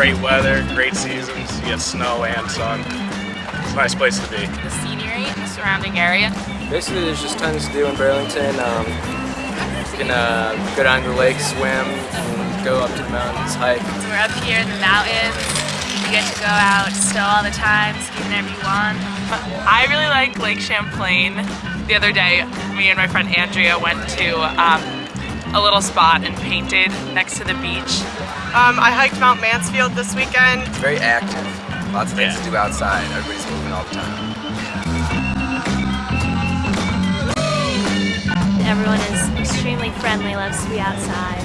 great weather, great seasons. You get snow and sun. It's a nice place to be. The scenery and the surrounding area. Basically, there's just tons to do in Burlington. Um, you can uh, go down to the lake, swim, and go up to the mountains, hike. We're up here in the mountains. You get to go out still all the time, ski whenever you want. I really like Lake Champlain. The other day, me and my friend Andrea went to um, a little spot and painted next to the beach. Um, I hiked Mount Mansfield this weekend. It's very active. Lots of things Yeah. to do outside. Everybody's moving all the time. Everyone is extremely friendly, loves to be outside.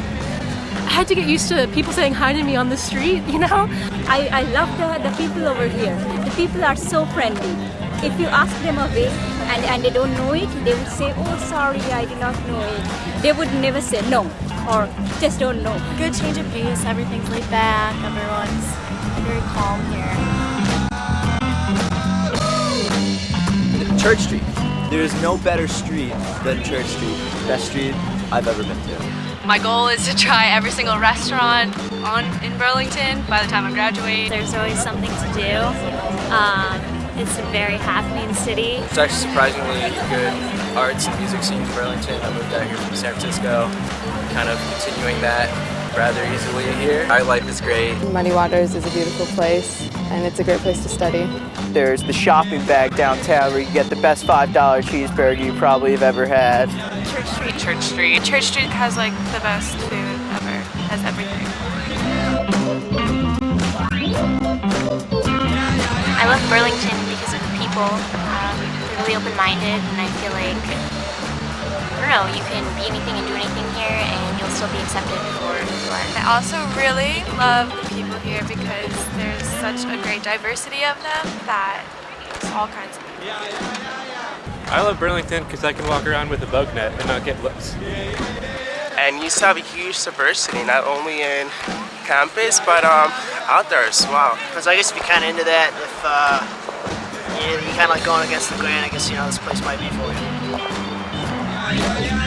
I had to get used to people saying hi to me on the street, you know? I, I love the, the people over here. The people are so friendly. If you ask them a way and, and they don't know it, they would say, oh sorry, I did not know it. They would never say no or just don't know. Good change of pace, everything's laid back, everyone's very calm here. Church Street. There's no better street than Church Street. Best street I've ever been to. My goal is to try every single restaurant on in Burlington by the time I graduate. There's always something to do. Um, it's a very happening city. It's actually surprisingly good arts and music scene in Burlington. I moved out here from San Francisco, kind of continuing that rather easily here. Our life is great. Muddy Waters is a beautiful place and it's a great place to study. There's the shopping bag downtown where you get the best $5 cheeseburger you probably have ever had. Church Street, Church Street. Church Street has like the best food ever. Has everything. I love Burlington because of the people. Um, they're really open-minded and I feel like, I don't know, you can be anything and do anything here and you'll still be accepted for who you are. I also really love the people here because there's such a great diversity of them that it's all kinds of people. I love Burlington because I can walk around with a bug net and not get looks. and you used to have a huge diversity, not only in campus, but um, outdoors. Wow. Because I guess if you're kind of into that, if uh, you, you're kind of like going against the grain, I guess, you know, this place might be for you.